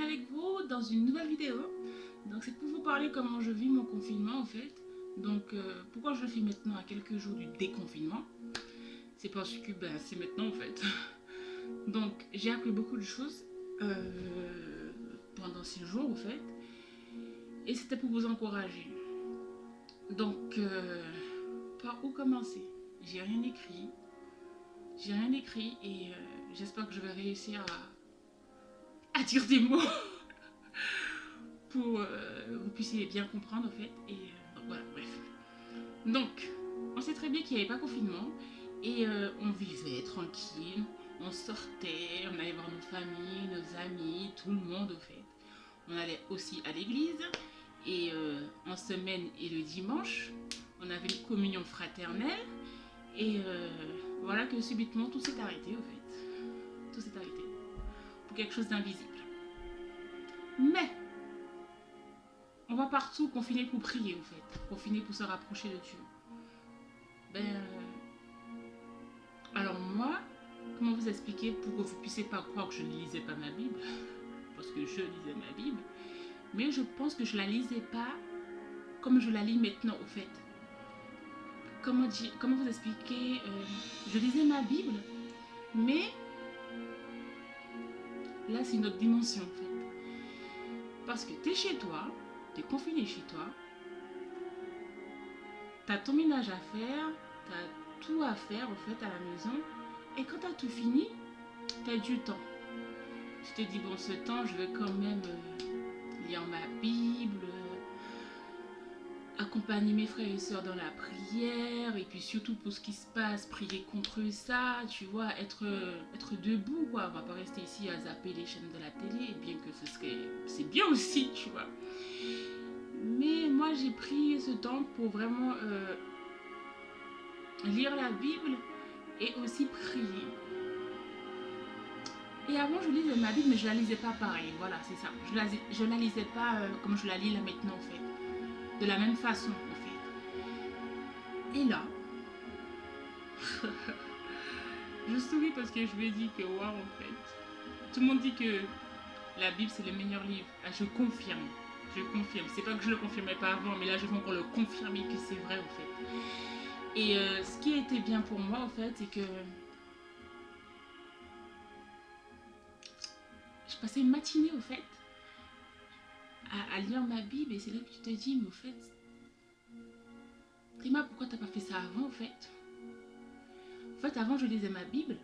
avec vous dans une nouvelle vidéo. Donc c'est pour vous parler comment je vis mon confinement en fait. Donc euh, pourquoi je le fais maintenant à quelques jours du déconfinement? C'est parce que ben, c'est maintenant en fait. Donc j'ai appris beaucoup de choses euh, pendant ces jours en fait. Et c'était pour vous encourager. Donc euh, par où commencer? J'ai rien écrit. J'ai rien écrit et j'espère que je vais réussir à à dire des mots pour euh, que vous puissiez bien comprendre en fait. Et euh, voilà, bref. Donc, on sait très bien qu'il n'y avait pas confinement et euh, on vivait tranquille, on sortait, on allait voir nos familles, nos amis, tout le monde au fait. On allait aussi à l'église et en semaine et le dimanche, on avait une communion fraternelle et voilà que subitement tout s'est arrêté au fait. Tout s'est arrêté quelque chose d'invisible. Mais, on va partout confiner pour prier, en fait. Confiner pour se rapprocher de Dieu. Ben, euh, alors moi, comment vous expliquer pour que vous puissiez pas croire que je ne lisais pas ma Bible? Parce que je lisais ma Bible. Mais je pense que je la lisais pas comme je la lis maintenant, au fait. Comment, dire, comment vous expliquer euh, Je lisais ma Bible, mais Là, c'est une autre dimension, en fait. Parce que tu es chez toi, tu es confiné chez toi, tu as ton ménage à faire, tu as tout à faire, en fait, à la maison. Et quand tu as tout fini, tu as du temps. Tu te dis, bon, ce temps, je vais quand même euh, lire ma Bible, accompagner mes frères et sœurs dans la prière et puis surtout pour ce qui se passe, prier contre ça, tu vois, être, être debout quoi, on va pas rester ici à zapper les chaînes de la télé, bien que ce serait, c'est bien aussi, tu vois. Mais moi j'ai pris ce temps pour vraiment euh, lire la Bible et aussi prier. Et avant, je lisais ma Bible, mais je la lisais pas pareil. Voilà, c'est ça. Je la, je la lisais pas euh, comme je la lis là maintenant, en fait de la même façon en fait. Et là, je souris parce que je ai dit que waouh en fait, tout le monde dit que la Bible c'est le meilleur livre. Ah, je confirme, je confirme. C'est pas que je le confirmais pas avant, mais là je vais encore le confirmer que c'est vrai en fait. Et euh, ce qui a été bien pour moi en fait, c'est que je passais une matinée au fait à, lire ma Bible et c'est là que tu te dis, mais au fait, Théma, pourquoi t'as pas fait ça avant, en fait En fait, avant, je lisais ma Bible.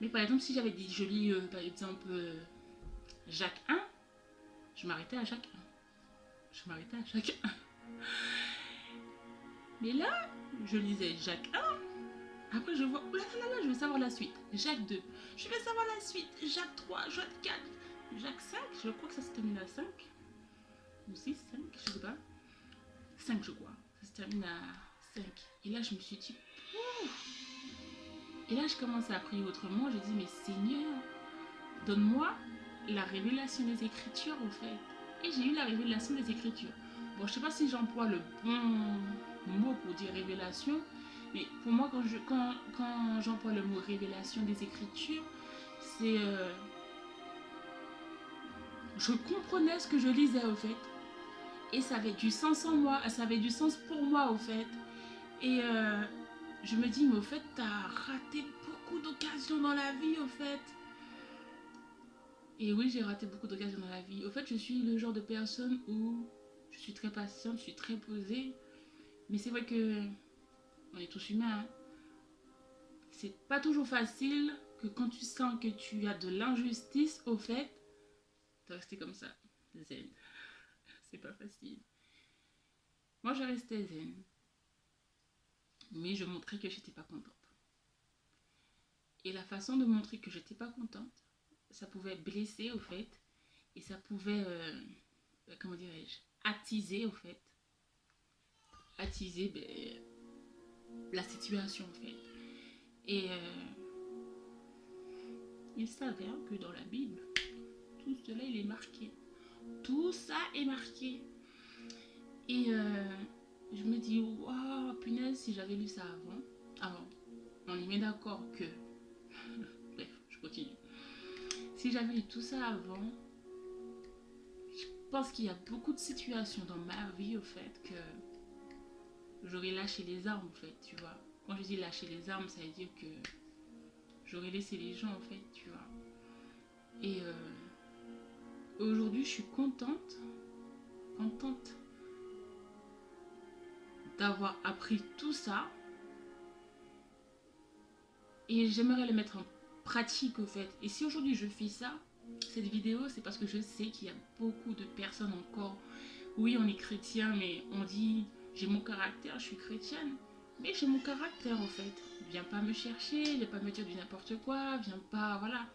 Mais par exemple, si j'avais dit, je lis, euh, par exemple, euh, Jacques 1, je m'arrêtais à Jacques 1. Je m'arrêtais à Jacques 1. Mais là, je lisais Jacques 1. Après, je vois, oh là là là, je veux savoir la suite. Jacques 2. Je vais savoir la suite. Jacques 3, Jacques 4. Jacques 5, je crois que ça se termine à 5. Ou 6, 5, je sais pas. 5, je crois. Ça se termine à 5. Et là, je me suis dit, Et là, je commence à prier autrement. Je dis, mais Seigneur, donne-moi la révélation des Écritures, en fait. Et j'ai eu la révélation des Écritures. Bon, je sais pas si j'emploie le bon mot pour dire révélation, mais pour moi, quand j'emploie quand, quand le mot révélation des Écritures, c'est... Euh, je comprenais ce que je lisais au fait. Et ça avait du sens en moi, ça avait du sens pour moi au fait. Et euh, je me dis, mais au fait, tu as raté beaucoup d'occasions dans la vie au fait. Et oui, j'ai raté beaucoup d'occasions dans la vie. Au fait, je suis le genre de personne où je suis très patiente, je suis très posée. Mais c'est vrai que on est tous humains. Hein. C'est pas toujours facile que quand tu sens que tu as de l'injustice, au fait, rester comme ça, zen. C'est pas facile. Moi, je restais zen. Mais je montrais que j'étais pas contente. Et la façon de montrer que j'étais pas contente, ça pouvait blesser au fait. Et ça pouvait, euh, euh, comment dirais-je, attiser au fait. Attiser ben, la situation en fait. Et euh, il s'avère que dans la Bible, tout cela, il est marqué. Tout ça est marqué. Et euh, je me dis, waouh, punaise, si j'avais lu ça avant. Alors, on y met d'accord que... Bref, je continue. Si j'avais lu tout ça avant, pense qu'il y a beaucoup de situations dans ma vie, au fait, que j'aurais lâché les armes, en fait, tu vois. Quand je dis lâcher les armes, ça veut dire que j'aurais laissé les gens, en fait, tu vois. Et euh, aujourd'hui, je suis contente, contente d'avoir appris tout ça. Et j'aimerais le mettre en pratique, au fait. Et si aujourd'hui je fais ça, cette vidéo, c'est parce que je sais qu'il y a beaucoup de personnes encore. Oui, on est chrétien, mais on dit j'ai mon caractère, je suis chrétienne. Mais j'ai mon caractère, au fait. Viens pas me chercher, viens pas me dire du n'importe quoi, viens pas, voilà.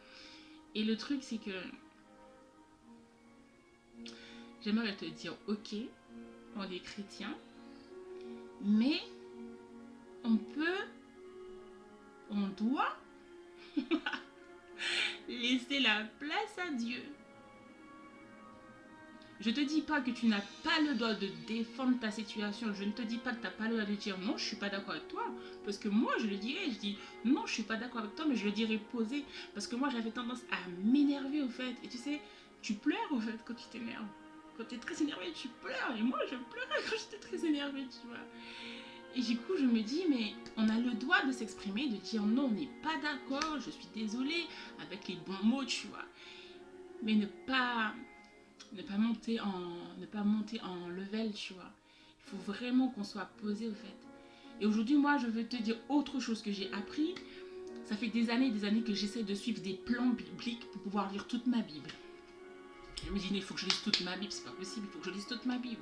Et le truc, c'est que j'aimerais te dire, ok, on est chrétien, mais on peut, on doit laisser la place à Dieu. Je ne te dis pas que tu n'as pas le droit de défendre ta situation. Je ne te dis pas que tu n'as pas le droit de dire non, je ne suis pas d'accord avec toi. Parce que moi, je le dirais, je dis non, je ne suis pas d'accord avec toi, mais je le dirais posé. Parce que moi, j'avais tendance à m'énerver au fait. Et tu sais, tu pleures au fait quand tu t'énerves. Quand tu es très énervé, tu pleures. Et moi, je pleurais quand j'étais très énervée, tu vois. Et du coup, je me dis, mais on a le droit de s'exprimer, de dire non, on n'est pas d'accord, je suis désolée, avec les bons mots, tu vois. Mais ne pas, ne pas, monter, en, ne pas monter en level, tu vois. Il faut vraiment qu'on soit posé, au fait. Et aujourd'hui, moi, je veux te dire autre chose que j'ai appris. Ça fait des années et des années que j'essaie de suivre des plans bibliques pour pouvoir lire toute ma Bible. Je me dis, il faut que je lise toute ma Bible, c'est pas possible, il faut que je lise toute ma Bible.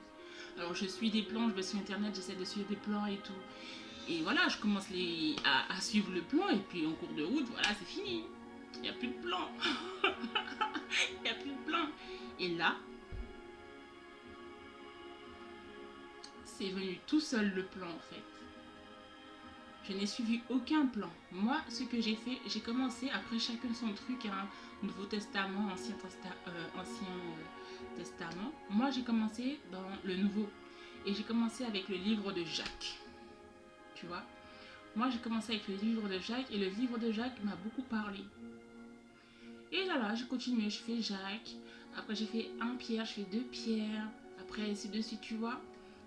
Alors je suis des plans, je vais sur internet, j'essaie de suivre des plans et tout. Et voilà, je commence les, à, suivre le plan et puis en cours de route, voilà, c'est fini. Il n'y a plus de plan. Il n'y a plus de plan. Et là, c'est venu tout seul le plan en fait. Je n'ai suivi aucun plan. Moi, ce que j'ai fait, j'ai commencé, après chacun son truc, hein, Nouveau Testament, Ancien, euh, euh, Testament. Moi, j'ai commencé dans le Nouveau. Et j'ai commencé avec le livre de Jacques. Tu vois? Moi, j'ai commencé avec le livre de Jacques et le livre de Jacques m'a beaucoup parlé. Et là, là, j'ai continué, je fais Jacques. Après, j'ai fait un Pierre, je fais deux Pierre. Après, ainsi de suite, tu vois.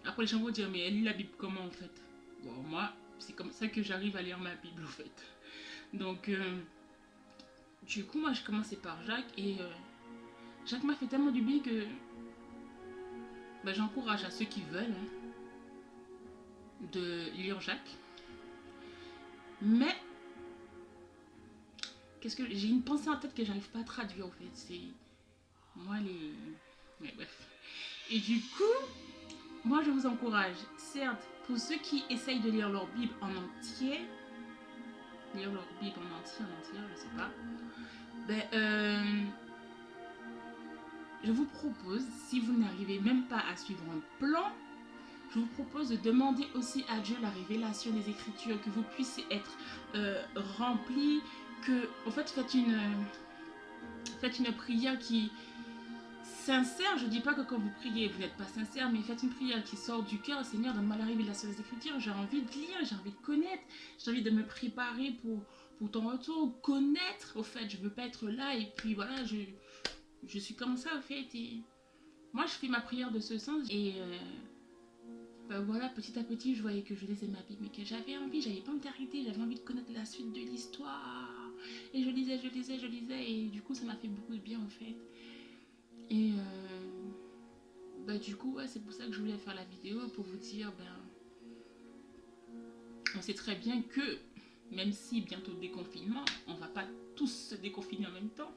Après, les gens vont dire, mais elle lit la Bible comment en fait? Bon, moi, c'est comme ça que j'arrive à lire ma Bible, en fait. Donc, euh, du coup, moi, je commençais par Jacques et euh, Jacques m'a fait tellement du bien que bah, j'encourage à ceux qui veulent hein, de lire Jacques. Mais, qu'est-ce que j'ai une pensée en tête que j'arrive pas à traduire, en fait. C'est moi les. Mais bref. Et du coup, moi, je vous encourage, certes, pour ceux qui essayent de lire leur Bible en entier, lire leur Bible en entier, en entier, je sais pas, ben, euh, je vous propose, si vous n'arrivez même pas à suivre un plan, je vous propose de demander aussi à Dieu la révélation des Écritures, que vous puissiez être euh, rempli, que, en fait, faites une, faites une prière qui, sincère, je dis pas que quand vous priez, vous n'êtes pas sincère, mais faites une prière qui sort du cœur. Seigneur, donne-moi la révélation des Écritures. J'ai envie de lire, j'ai envie de connaître, j'ai envie de me préparer pour, ton retour, connaître. Au fait, je veux pas être là et puis voilà, je, suis comme ça, au fait. Moi, je fais ma prière de ce sens et euh, ben voilà, petit à petit, je voyais que je lisais ma Bible, mais que j'avais envie, j'avais pas envie d'arrêter, j'avais envie de connaître la suite de l'histoire. Et je lisais, je lisais, je lisais, et du coup, ça m'a fait beaucoup de bien, en fait. Et euh, bah, du coup, c'est pour ça que je voulais faire la vidéo, pour vous dire, ben, on sait très bien que, même si bientôt déconfinement, on va pas tous se déconfiner en même temps,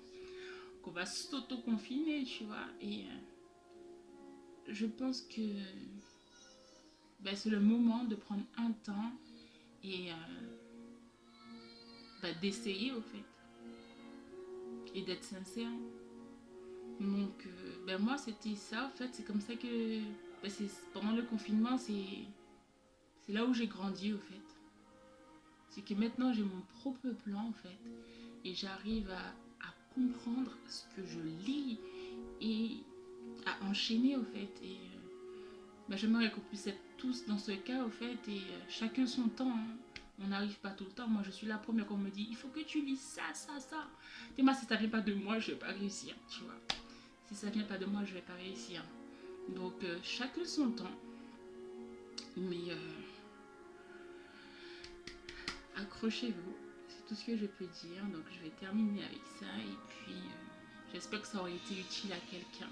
qu'on va s'auto-confiner, tu vois. Et euh, je pense que ben, c'est le moment de prendre un temps et euh, ben, d'essayer, au fait. Et d'être sincère. Donc, euh, ben moi, c'était ça, en fait. C'est comme ça que... Ben pendant le confinement, c'est là où j'ai grandi, au fait. C'est que maintenant, j'ai mon propre plan, en fait. Et j'arrive à, comprendre ce que je lis et à enchaîner, au fait. Et euh, ben, j'aimerais qu'on puisse être tous dans ce cas, au fait. Et euh, chacun son temps. Hein. On n'arrive pas tout le temps. Moi, je suis la première qu'on me dit, il faut que tu lis ça, ça, ça. Et moi, si ça vient pas de moi, je vais pas réussir, tu vois Si ça vient pas de moi, je vais pas réussir. Donc, euh, chacun son temps. Mais euh, accrochez-vous. C'est tout ce que je peux dire. Donc, je vais terminer avec ça. Et puis, euh, j'espère que ça aurait été utile à quelqu'un.